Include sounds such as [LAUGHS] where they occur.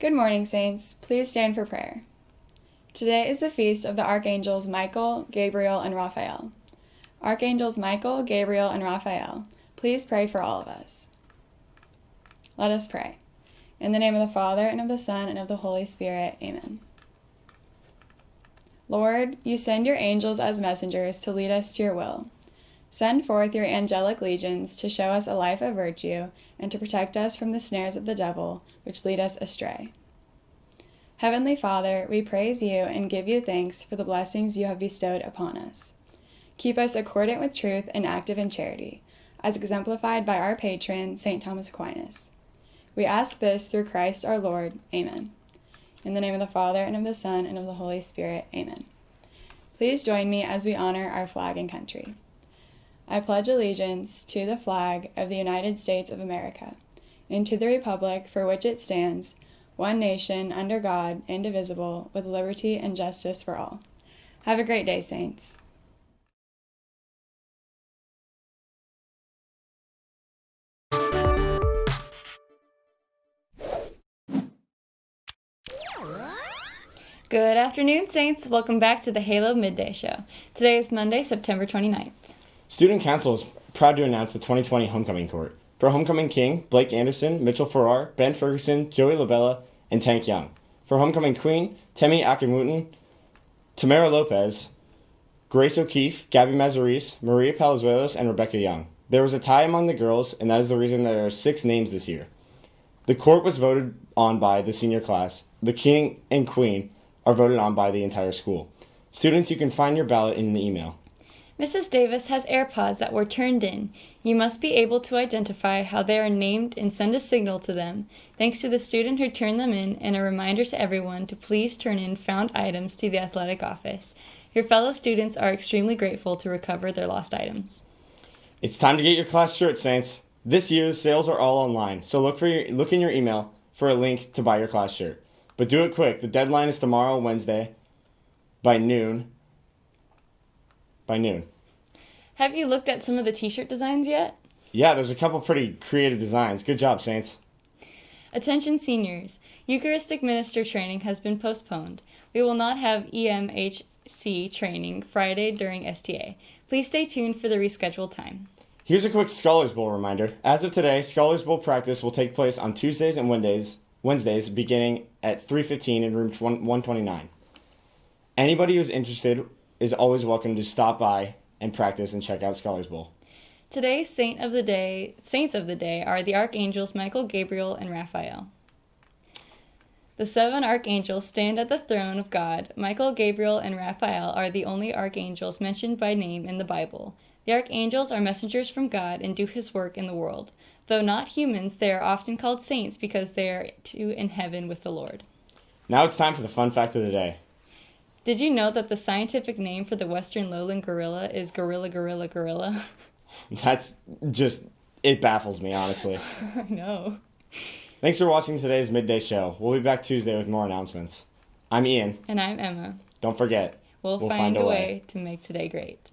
Good morning, Saints. Please stand for prayer. Today is the feast of the Archangels Michael, Gabriel, and Raphael. Archangels Michael, Gabriel, and Raphael, please pray for all of us. Let us pray. In the name of the Father, and of the Son, and of the Holy Spirit, amen. Lord, you send your angels as messengers to lead us to your will. Send forth your angelic legions to show us a life of virtue and to protect us from the snares of the devil, which lead us astray. Heavenly Father, we praise you and give you thanks for the blessings you have bestowed upon us. Keep us accordant with truth and active in charity, as exemplified by our patron, St. Thomas Aquinas. We ask this through Christ our Lord. Amen. In the name of the Father, and of the Son, and of the Holy Spirit. Amen. Please join me as we honor our flag and country. I pledge allegiance to the flag of the United States of America and to the republic for which it stands, one nation, under God, indivisible, with liberty and justice for all. Have a great day, Saints. Good afternoon, Saints. Welcome back to the Halo Midday Show. Today is Monday, September 29th. Student Council is proud to announce the 2020 Homecoming Court. For Homecoming King, Blake Anderson, Mitchell Farrar, Ben Ferguson, Joey Labella, and Tank Young. For Homecoming Queen, Temi Akimwutin, Tamara Lopez, Grace O'Keefe, Gabby Mazaris, Maria Palazuelos, and Rebecca Young. There was a tie among the girls, and that is the reason there are six names this year. The court was voted on by the senior class. The king and queen are voted on by the entire school. Students, you can find your ballot in the email. Mrs. Davis has AirPods that were turned in. You must be able to identify how they are named and send a signal to them. Thanks to the student who turned them in, and a reminder to everyone to please turn in found items to the athletic office. Your fellow students are extremely grateful to recover their lost items. It's time to get your class shirt, Saints. This year's sales are all online, so look for your, look in your email for a link to buy your class shirt. But do it quick. The deadline is tomorrow, Wednesday, by noon by noon. Have you looked at some of the t-shirt designs yet? Yeah, there's a couple pretty creative designs. Good job, Saints. Attention seniors, Eucharistic minister training has been postponed. We will not have EMHC training Friday during STA. Please stay tuned for the rescheduled time. Here's a quick Scholars Bowl reminder. As of today, Scholars Bowl practice will take place on Tuesdays and Wednesdays, Wednesdays beginning at 3:15 in room 129. Anybody who's interested is always welcome to stop by and practice and check out Scholars Bowl. Today's saint of the day, saints of the day are the archangels Michael, Gabriel, and Raphael. The seven archangels stand at the throne of God. Michael, Gabriel, and Raphael are the only archangels mentioned by name in the Bible. The archangels are messengers from God and do his work in the world. Though not humans, they are often called saints because they are too in heaven with the Lord. Now it's time for the fun fact of the day. Did you know that the scientific name for the western lowland gorilla is gorilla gorilla gorilla? [LAUGHS] That's just it baffles me honestly. [LAUGHS] I know. Thanks for watching today's midday show. We'll be back Tuesday with more announcements. I'm Ian. And I'm Emma. Don't forget, we'll, we'll find, find, a way. way to make today great.